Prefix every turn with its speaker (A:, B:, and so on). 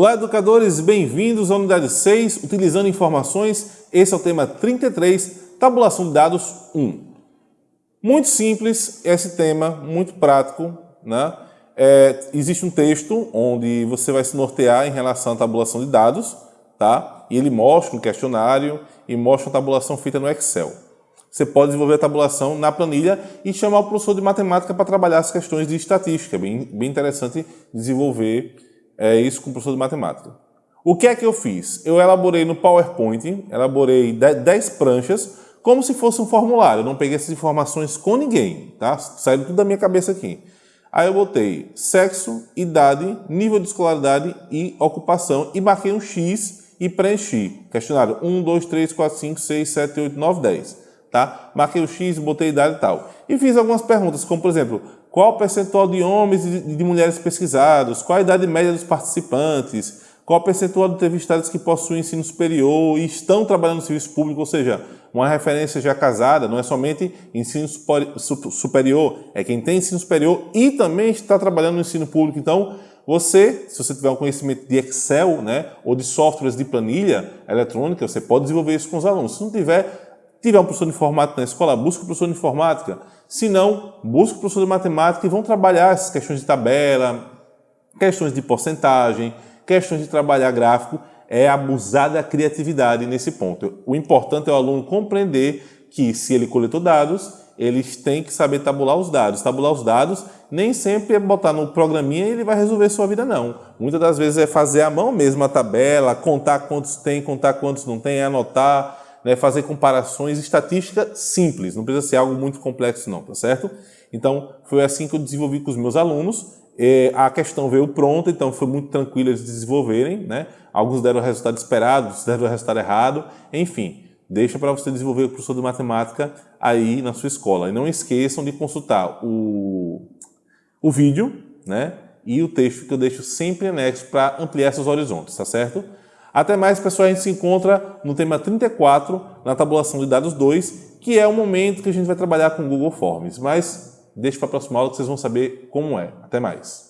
A: Olá, educadores, bem-vindos à unidade 6, utilizando informações. Esse é o tema 33, tabulação de dados 1. Muito simples esse tema, muito prático. Né? É, existe um texto onde você vai se nortear em relação à tabulação de dados, tá? e ele mostra um questionário e mostra uma tabulação feita no Excel. Você pode desenvolver a tabulação na planilha e chamar o professor de matemática para trabalhar as questões de estatística. É bem, bem interessante desenvolver é isso com o professor de matemática. O que é que eu fiz? Eu elaborei no PowerPoint, elaborei 10 pranchas, como se fosse um formulário. Eu não peguei essas informações com ninguém, tá? Saiu tudo da minha cabeça aqui. Aí eu botei sexo, idade, nível de escolaridade e ocupação e marquei um X e preenchi. Questionário 1, 2, 3, 4, 5, 6, 7, 8, 9, 10. Tá? Marquei o X, botei idade e tal. E fiz algumas perguntas, como por exemplo, qual o percentual de homens e de mulheres pesquisados, qual a idade média dos participantes, qual o percentual de entrevistados que possuem ensino superior e estão trabalhando no serviço público, ou seja, uma referência já casada, não é somente ensino superior, é quem tem ensino superior e também está trabalhando no ensino público. Então, você, se você tiver um conhecimento de Excel, né, ou de softwares de planilha eletrônica, você pode desenvolver isso com os alunos. Se não tiver, tiver um professor de informática na escola, busque um professor de informática. Se não, busque um professor de matemática e vão trabalhar essas questões de tabela, questões de porcentagem, questões de trabalhar gráfico. É abusar da criatividade nesse ponto. O importante é o aluno compreender que se ele coletou dados, eles têm que saber tabular os dados. Tabular os dados nem sempre é botar no programinha e ele vai resolver sua vida, não. Muitas das vezes é fazer à mão mesmo a tabela, contar quantos tem, contar quantos não tem, anotar, né, fazer comparações, estatística simples, não precisa ser algo muito complexo não, tá certo? Então, foi assim que eu desenvolvi com os meus alunos, e a questão veio pronta, então foi muito tranquilo eles desenvolverem, né? Alguns deram o resultado esperado, outros deram o resultado errado, enfim, deixa para você desenvolver o professor de matemática aí na sua escola. E não esqueçam de consultar o, o vídeo, né? E o texto que eu deixo sempre anexo para ampliar seus horizontes, tá certo? Até mais, pessoal, a gente se encontra no tema 34, na tabulação de dados 2, que é o momento que a gente vai trabalhar com Google Forms. Mas deixa para a próxima aula que vocês vão saber como é. Até mais.